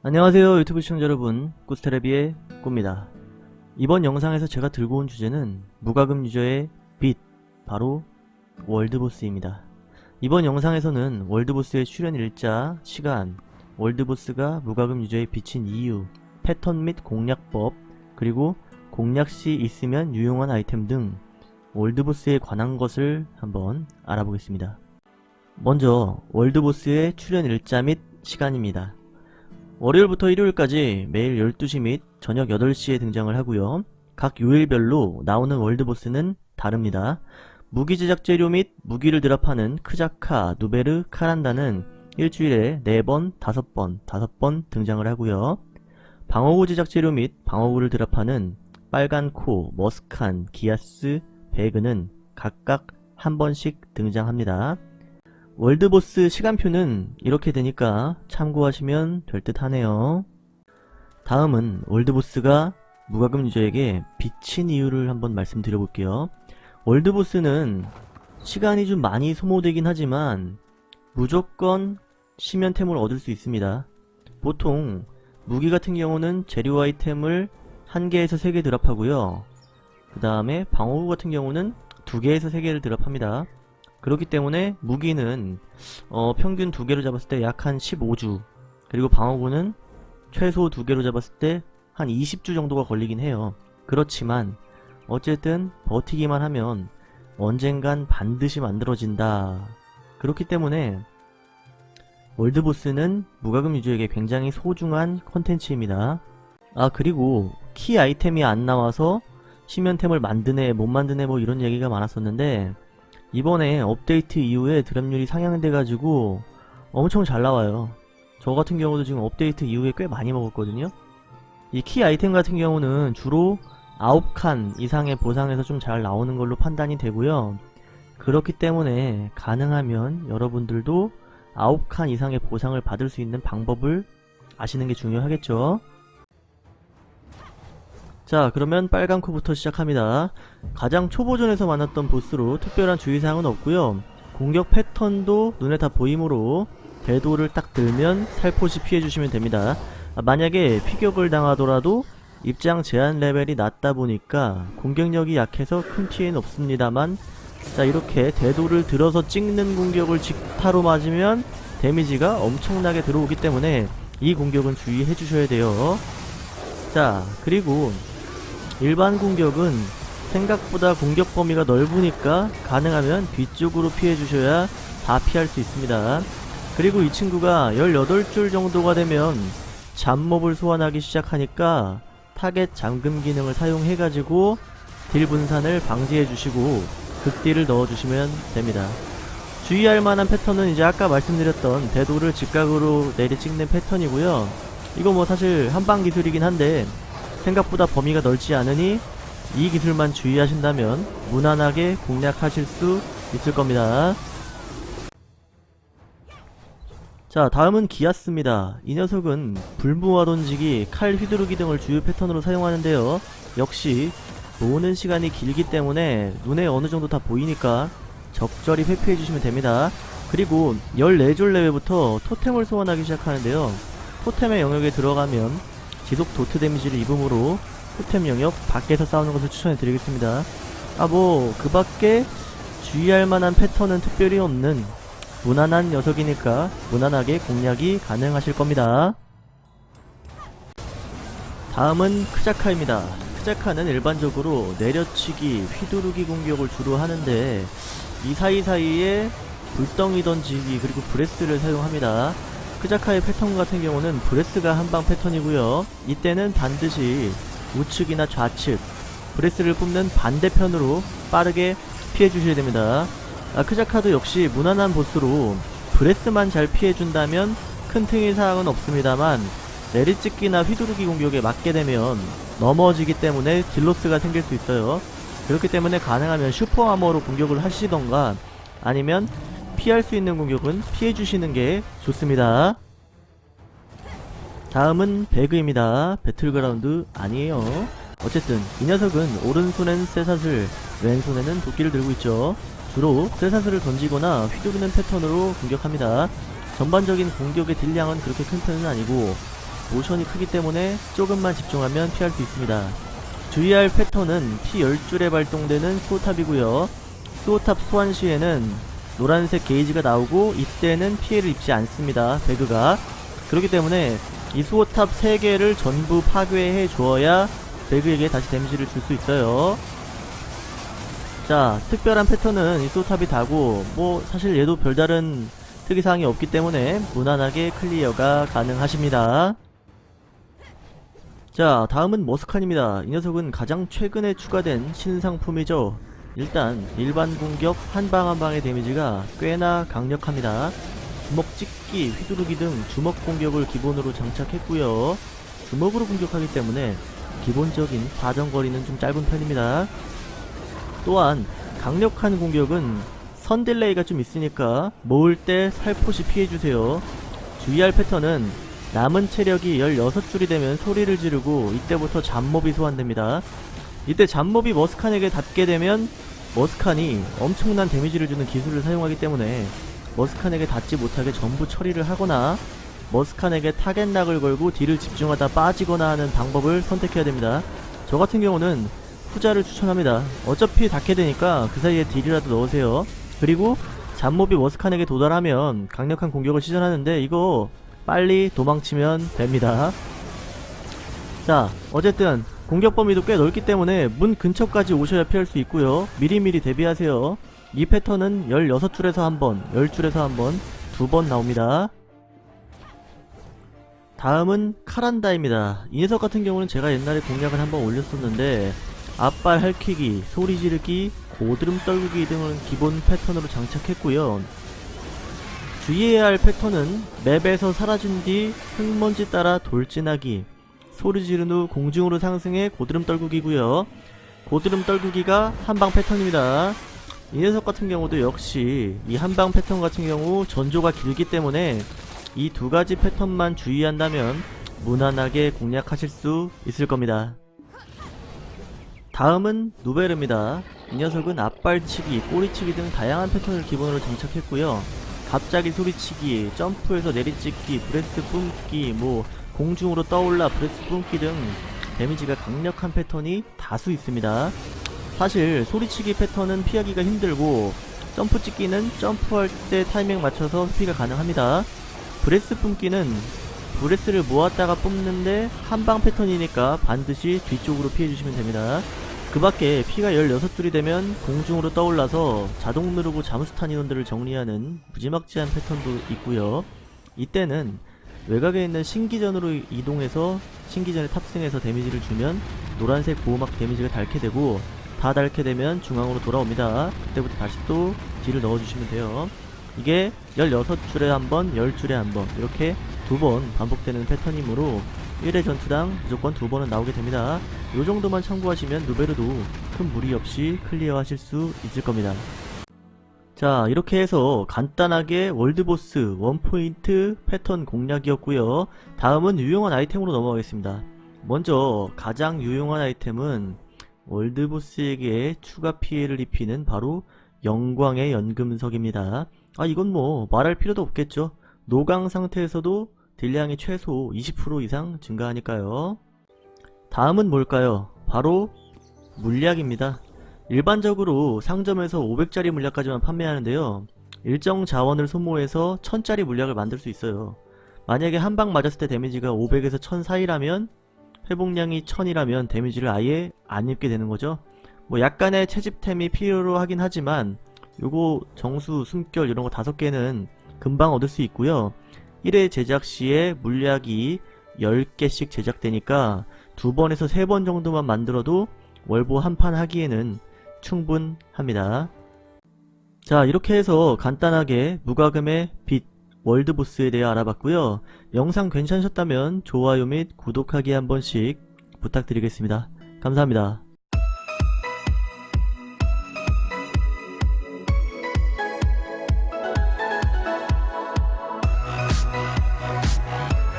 안녕하세요 유튜브 시청자 여러분. 꾸스테레비의 꾸입니다. 이번 영상에서 제가 들고 온 주제는 무과금 유저의 빛 바로 월드보스입니다. 이번 영상에서는 월드보스의 출연 일자, 시간, 월드보스가 무과금 유저의 빛인 이유, 패턴 및 공략법, 그리고 공략시 있으면 유용한 아이템 등 월드보스에 관한 것을 한번 알아보겠습니다. 먼저 월드보스의 출연 일자 및 시간입니다 월요일부터 일요일까지 매일 12시 및 저녁 8시에 등장을 하고요. 각 요일별로 나오는 월드보스는 다릅니다. 무기 제작 재료 및 무기를 드랍하는 크자카, 누베르, 카란다는 일주일에 4번, 5번, 5번 등장을 하고요. 방어구 제작 재료 및 방어구를 드랍하는 빨간 코, 머스칸, 기아스, 배그는 각각 한 번씩 등장합니다. 월드보스 시간표는 이렇게 되니까 참고하시면 될 듯 하네요. 다음은 월드보스가 무과금 유저에게 비친 이유를 한번 말씀드려볼게요. 월드보스는 시간이 좀 많이 소모되긴 하지만 무조건 시면템을 얻을 수 있습니다. 보통 무기 같은 경우는 재료 아이템을 1개에서 3개 드랍하고요. 그 다음에 방어구 같은 경우는 2개에서 3개를 드랍합니다. 그렇기 때문에 무기는 어, 평균 두 개로 잡았을 때 약 한 15주 그리고 방어구는 최소 두 개로 잡았을 때 한 20주 정도가 걸리긴 해요. 그렇지만 어쨌든 버티기만 하면 언젠간 반드시 만들어진다. 그렇기 때문에 월드보스는 무과금 유저에게 굉장히 소중한 컨텐츠입니다. 아 그리고 키 아이템이 안 나와서 시면템을 만드네 못 만드네 뭐 이런 얘기가 많았었는데 이번에 업데이트 이후에 드랍률이 상향돼가지고 엄청 잘 나와요. 저 같은 경우도 지금 업데이트 이후에 꽤 많이 먹었거든요. 이 키 아이템 같은 경우는 주로 9칸 이상의 보상에서 좀 잘 나오는 걸로 판단이 되고요. 그렇기 때문에 가능하면 여러분들도 9칸 이상의 보상을 받을 수 있는 방법을 아시는 게 중요하겠죠. 자 그러면 빨간 코부터 시작합니다. 가장 초보전에서 만났던 보스로 특별한 주의사항은 없고요 공격 패턴도 눈에 다 보이므로 대도를 딱 들면 살포시 피해주시면 됩니다. 아, 만약에 피격을 당하더라도 입장 제한 레벨이 낮다 보니까 공격력이 약해서 큰 피해는 없습니다만 자 이렇게 대도를 들어서 찍는 공격을 직타로 맞으면 데미지가 엄청나게 들어오기 때문에 이 공격은 주의해 주셔야 돼요. 자 그리고 일반 공격은 생각보다 공격 범위가 넓으니까 가능하면 뒤쪽으로 피해주셔야 다 피할 수 있습니다. 그리고 이 친구가 18줄 정도가 되면 잡몹을 소환하기 시작하니까 타겟 잠금 기능을 사용해가지고 딜 분산을 방지해주시고 극딜을 넣어주시면 됩니다. 주의할 만한 패턴은 이제 아까 말씀드렸던 대도를 직각으로 내리 찍는 패턴이고요. 이거 뭐 사실 한방 기술이긴 한데 생각보다 범위가 넓지 않으니 이 기술만 주의하신다면 무난하게 공략하실 수 있을 겁니다. 자 다음은 기아스입니다. 이 녀석은 불무와 던지기, 칼 휘두르기 등을 주요 패턴으로 사용하는데요. 역시 보는 시간이 길기 때문에 눈에 어느정도 다 보이니까 적절히 회피해주시면 됩니다. 그리고 14줄 레벨부터 토템을 소환하기 시작하는데요. 토템의 영역에 들어가면 지속 도트 데미지를 입음으로 토템 영역 밖에서 싸우는 것을 추천해 드리겠습니다. 아 뭐 그 밖에 주의할 만한 패턴은 특별히 없는 무난한 녀석이니까 무난하게 공략이 가능하실 겁니다. 다음은 크자카입니다. 크자카는 일반적으로 내려치기, 휘두르기 공격을 주로 하는데 이 사이사이에 불덩이 던지기 그리고 브레스를 사용합니다. 크자카의 패턴 같은 경우는 브레스가 한방 패턴이고요. 이때는 반드시 우측이나 좌측 브레스를 뿜는 반대편으로 빠르게 피해주셔야 됩니다. 아, 크자카도 역시 무난한 보스로 브레스만 잘 피해준다면 큰 특이사항은 없습니다만 내리찍기나 휘두르기 공격에 맞게 되면 넘어지기 때문에 deal loss가 생길 수 있어요. 그렇기 때문에 가능하면 super armor로 공격을 하시던가 아니면 피할 수 있는 공격은 피해주시는 게 좋습니다. 다음은 배그입니다. 배틀그라운드 아니에요. 어쨌든 이 녀석은 오른손엔 쇠사슬, 왼손에는 도끼를 들고 있죠. 주로 쇠사슬을 던지거나 휘두르는 패턴으로 공격합니다. 전반적인 공격의 딜량은 그렇게 큰 편은 아니고 모션이 크기 때문에 조금만 집중하면 피할 수 있습니다. 주의할 패턴은 피 10줄에 발동되는 수호탑이고요. 수호탑 소환 시에는 노란색 게이지가 나오고 이때는 피해를 입지 않습니다. 배그가. 그렇기 때문에 이 수호탑 3개를 전부 파괴해 주어야 배그에게 다시 데미지를 줄 수 있어요. 자, 특별한 패턴은 이 수호탑이 다고 뭐 사실 얘도 별다른 특이사항이 없기 때문에 무난하게 clear가 가능하십니다. 자, 다음은 머스칸입니다. 이 녀석은 가장 최근에 추가된 신상품이죠. 일단 일반 공격 한 방 한 방의 데미지가 꽤나 강력합니다. 주먹 찍기, 휘두르기 등 주먹 공격을 기본으로 장착했고요. 주먹으로 공격하기 때문에 기본적인 사정거리는 좀 짧은 편입니다. 또한 강력한 공격은 선 delay가 좀 있으니까 모을 때 살포시 피해주세요. 주의할 패턴은 남은 체력이 16줄이 되면 소리를 지르고 이때부터 잡몹이 소환됩니다. 이때 잡몹이 머스칸에게 닿게 되면 머스칸이 엄청난 데미지를 주는 기술을 사용하기 때문에 머스칸에게 닿지 못하게 전부 처리를 하거나 머스칸에게 target lock을 걸고 deal을 집중하다 빠지거나 하는 방법을 선택해야 됩니다. 저 같은 경우는 후자를 추천합니다. 어차피 닿게 되니까 그 사이에 deal이라도 넣으세요. 그리고 잡몹이 머스칸에게 도달하면 강력한 공격을 시전하는데 이거 빨리 도망치면 됩니다. 자, 어쨌든 공격 범위도 꽤 넓기 때문에 문 근처까지 오셔야 피할 수 있고요. 미리미리 대비하세요. 이 패턴은 16줄에서 한 번, 10줄에서 한 번, 두 번 나옵니다. 다음은 카란다입니다. 이 녀석 같은 경우는 제가 옛날에 공략을 한번 올렸었는데 앞발 할퀴기, 소리 지르기, 고드름 떨구기 등은 기본 패턴으로 장착했고요. 주의해야 할 패턴은 맵에서 사라진 뒤 흙먼지 따라 돌진하기, 소리 지른 후 공중으로 상승해 고드름 떨구기고요. 고드름 떨구기가 한방 패턴입니다. 이 녀석 같은 경우도 역시 이 한방 패턴 같은 경우 전조가 길기 때문에 이 두 가지 패턴만 주의한다면 무난하게 공략하실 수 있을 겁니다. 다음은 누베르입니다. 이 녀석은 앞발치기, 꼬리치기 등 다양한 패턴을 기본으로 장착했고요. 갑자기 소리치기, 점프해서 내리찍기, breath 뿜기, 뭐 공중으로 떠올라 breath 뿜기 등 데미지가 강력한 패턴이 다수 있습니다. 사실 소리치기 패턴은 피하기가 힘들고 점프 찍기는 점프할 때 타이밍 맞춰서 회피가 가능합니다. breath 뿜기는 breath를 모았다가 뿜는데 한방 패턴이니까 반드시 뒤쪽으로 피해주시면 됩니다. 그 밖에 피가 16줄이 되면 공중으로 떠올라서 자동 누르고 잠수탄 인원들을 정리하는 무지막지한 패턴도 있고요. 이때는 외곽에 있는 신기전으로 이동해서 신기전에 탑승해서 데미지를 주면 노란색 보호막 데미지가 닳게 되고 다 닳게 되면 중앙으로 돌아옵니다. 그때부터 다시 또 deal을 넣어주시면 돼요. 이게 16줄에 한 번, 10줄에 한번 이렇게 두 번 반복되는 패턴이므로 1회 전투당 무조건 두 번은 나오게 됩니다. 요 정도만 참고하시면 누베르도 큰 무리 없이 clear 하실 수 있을 겁니다. 자 이렇게 해서 간단하게 world boss one point 패턴 공략이었고요. 다음은 유용한 아이템으로 넘어가겠습니다. 먼저 가장 유용한 아이템은 world boss에게 추가 피해를 입히는 바로 영광의 연금석입니다. 아 이건 뭐 말할 필요도 없겠죠. 노강 상태에서도 deal량이 최소 20% 이상 증가하니까요. 다음은 뭘까요? 바로 물약입니다 일반적으로 상점에서 500짜리 물약까지만 판매하는데요. 일정 자원을 소모해서 1000짜리 물약을 만들 수 있어요. 만약에 한 방 맞았을 때 데미지가 500에서 1000 사이라면 회복량이 1000이라면 데미지를 아예 안 입게 되는 거죠. 뭐 약간의 채집템이 필요로 하긴 하지만 요거 정수, 숨결 이런 거 다섯 개는 금방 얻을 수 있고요. 1회 제작 시에 물약이 10개씩 제작되니까 두 번에서 세 번 정도만 만들어도 월보 한 판 하기에는 충분합니다. 자 이렇게 해서 간단하게 무과금의 빛 월드보스에 대해 알아봤고요. 영상 괜찮으셨다면 좋아요 및 구독하기 한 번씩 부탁드리겠습니다. 감사합니다.